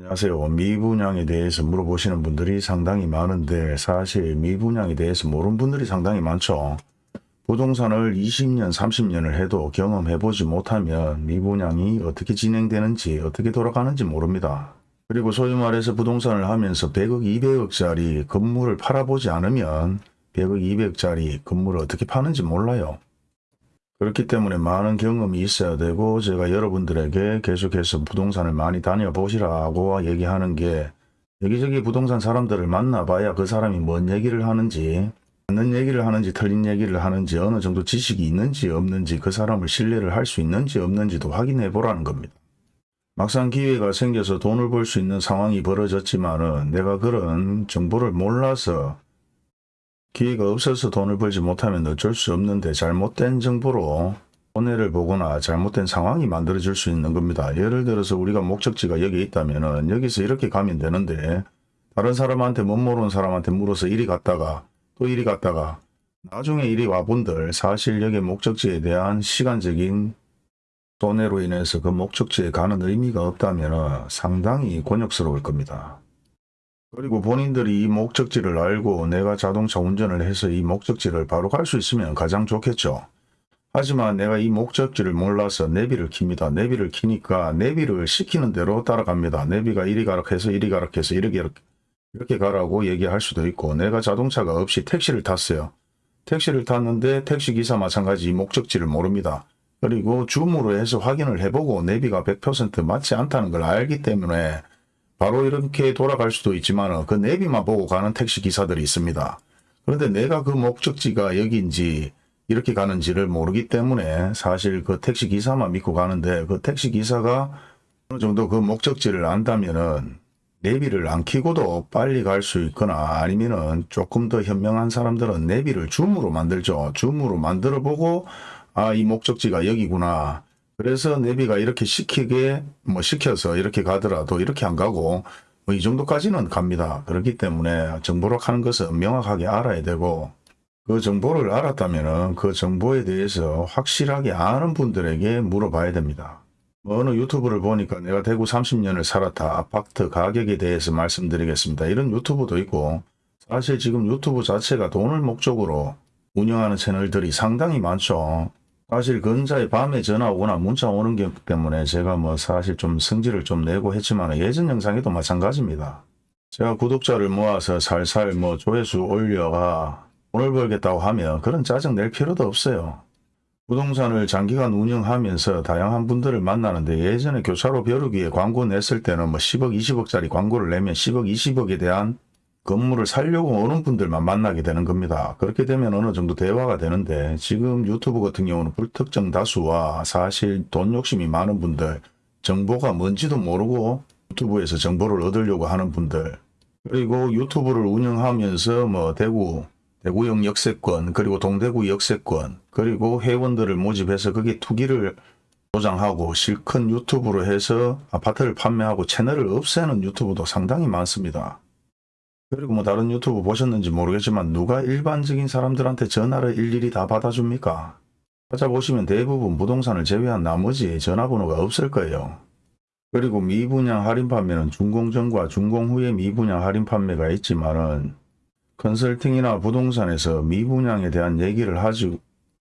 안녕하세요. 미분양에 대해서 물어보시는 분들이 상당히 많은데 사실 미분양에 대해서 모르는 분들이 상당히 많죠. 부동산을 20년, 30년을 해도 경험해보지 못하면 미분양이 어떻게 진행되는지 어떻게 돌아가는지 모릅니다. 그리고 소위 말해서 부동산을 하면서 100억, 200억짜리 건물을 팔아보지 않으면 100억, 200억짜리 건물을 어떻게 파는지 몰라요. 그렇기 때문에 많은 경험이 있어야 되고 제가 여러분들에게 계속해서 부동산을 많이 다녀보시라고 얘기하는 게 여기저기 부동산 사람들을 만나봐야 그 사람이 뭔 얘기를 하는지 맞는 얘기를 하는지 틀린 얘기를 하는지 어느 정도 지식이 있는지 없는지 그 사람을 신뢰를 할 수 있는지 없는지도 확인해 보라는 겁니다. 막상 기회가 생겨서 돈을 벌 수 있는 상황이 벌어졌지만 은 내가 그런 정보를 몰라서 기회가 없어서 돈을 벌지 못하면 어쩔 수 없는데 잘못된 정보로 손해를 보거나 잘못된 상황이 만들어질 수 있는 겁니다. 예를 들어서 우리가 목적지가 여기 있다면 여기서 이렇게 가면 되는데 다른 사람한테 못 모르는 사람한테 물어서 이리 갔다가 또 이리 갔다가 나중에 이리 와본들 사실 여기 목적지에 대한 시간적인 손해로 인해서 그 목적지에 가는 의미가 없다면 상당히 곤욕스러울 겁니다. 그리고 본인들이 이 목적지를 알고 내가 자동차 운전을 해서 이 목적지를 바로 갈 수 있으면 가장 좋겠죠. 하지만 내가 이 목적지를 몰라서 내비를 킵니다. 내비를 키니까 내비를 시키는 대로 따라갑니다. 내비가 이리 가라 해서 이리 가라 해서 이렇게 이렇게, 이렇게 가라고 얘기할 수도 있고 내가 자동차가 없이 택시를 탔어요. 택시를 탔는데 택시기사 마찬가지 이 목적지를 모릅니다. 그리고 줌으로 해서 확인을 해보고 내비가 100% 맞지 않다는 걸 알기 때문에 바로 이렇게 돌아갈 수도 있지만 그 내비만 보고 가는 택시 기사들이 있습니다. 그런데 내가 그 목적지가 여기인지 이렇게 가는지를 모르기 때문에 사실 그 택시 기사만 믿고 가는데 그 택시 기사가 어느 정도 그 목적지를 안다면은 내비를 안 켜고도 빨리 갈 수 있거나 아니면은 조금 더 현명한 사람들은 내비를 줌으로 만들죠. 줌으로 만들어 보고 아 이 목적지가 여기구나. 그래서 내비가 이렇게 시키게 뭐 시켜서 이렇게 가더라도 이렇게 안 가고 뭐 이 정도까지는 갑니다. 그렇기 때문에 정보를 하는 것은 명확하게 알아야 되고 그 정보를 알았다면 그 정보에 대해서 확실하게 아는 분들에게 물어봐야 됩니다. 뭐 어느 유튜브를 보니까 내가 대구 30년을 살았다 아파트 가격에 대해서 말씀드리겠습니다. 이런 유튜브도 있고 사실 지금 유튜브 자체가 돈을 목적으로 운영하는 채널들이 상당히 많죠. 사실 근자에 밤에 전화 오거나 문자 오는 게 때문에 제가 뭐 사실 좀 성질을 좀 내고 했지만 예전 영상에도 마찬가지입니다. 제가 구독자를 모아서 살살 뭐 조회수 올려가 돈을 벌겠다고 하면 그런 짜증 낼 필요도 없어요. 부동산을 장기간 운영하면서 다양한 분들을 만나는데 예전에 교차로 벼르기에 광고 냈을 때는 뭐 10억 20억짜리 광고를 내면 10억 20억에 대한 건물을 살려고 오는 분들만 만나게 되는 겁니다. 그렇게 되면 어느 정도 대화가 되는데 지금 유튜브 같은 경우는 불특정 다수와 사실 돈 욕심이 많은 분들 정보가 뭔지도 모르고 유튜브에서 정보를 얻으려고 하는 분들 그리고 유튜브를 운영하면서 뭐 대구 대구역 역세권 그리고 동대구 역세권 그리고 회원들을 모집해서 거기에 투기를 조장하고 실컷 유튜브로 해서 아파트를 판매하고 채널을 없애는 유튜브도 상당히 많습니다. 그리고 뭐 다른 유튜브 보셨는지 모르겠지만 누가 일반적인 사람들한테 전화를 일일이 다 받아줍니까? 찾아보시면 대부분 부동산을 제외한 나머지 전화번호가 없을 거예요. 그리고 미분양 할인 판매는 준공전과 준공 후에 미분양 할인 판매가 있지만은 컨설팅이나 부동산에서 미분양에 대한 얘기를 하지,